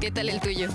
¿Qué tal el tuyo?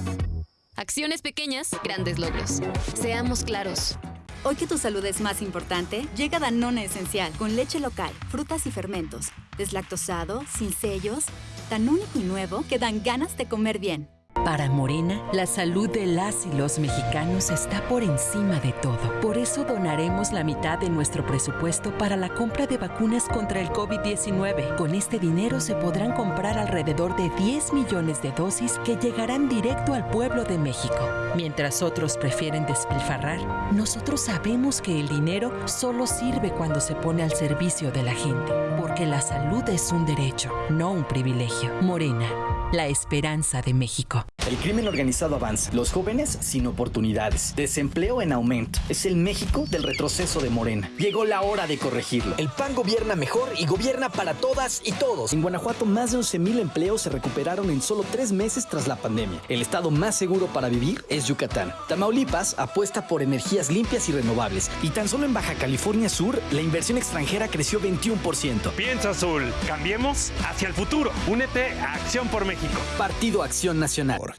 Acciones pequeñas, grandes logros. Seamos claros. Hoy que tu salud es más importante, llega Danone Esencial con leche local, frutas y fermentos, deslactosado, sin sellos, tan único y nuevo que dan ganas de comer bien. Para Morena, la salud de las y los mexicanos está por encima de todo. Por eso donaremos la mitad de nuestro presupuesto para la compra de vacunas contra el COVID-19. Con este dinero se podrán comprar alrededor de 10 millones de dosis que llegarán directo al pueblo de México. Mientras otros prefieren despilfarrar, nosotros sabemos que el dinero solo sirve cuando se pone al servicio de la gente. Porque la salud es un derecho, no un privilegio. Morena, la esperanza de México. El crimen organizado avanza, los jóvenes sin oportunidades, desempleo en aumento. Es el México del retroceso de Morena. Llegó la hora de corregirlo. El PAN gobierna mejor y gobierna para todas y todos. En Guanajuato, más de 11.000 empleos se recuperaron en solo tres meses tras la pandemia. El estado más seguro para vivir es Yucatán. Tamaulipas apuesta por energías limpias y renovables. Y tan solo en Baja California Sur, la inversión extranjera creció 21%. Piensa azul. Cambiemos hacia el futuro. Únete a Acción por México. Partido Acción Nacional.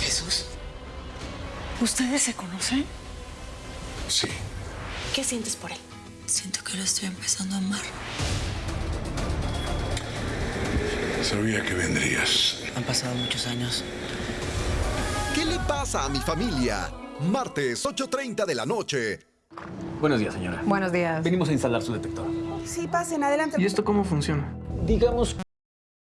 Jesús. ¿Ustedes se conocen? Sí. ¿Qué sientes por él? Siento que lo estoy empezando a amar. Sabía que vendrías. Han pasado muchos años. ¿Qué le pasa a mi familia? Martes, 8.30 de la noche. Buenos días, señora. Buenos días. Venimos a instalar su detector. Sí, pasen, adelante. ¿Y esto cómo funciona? Digamos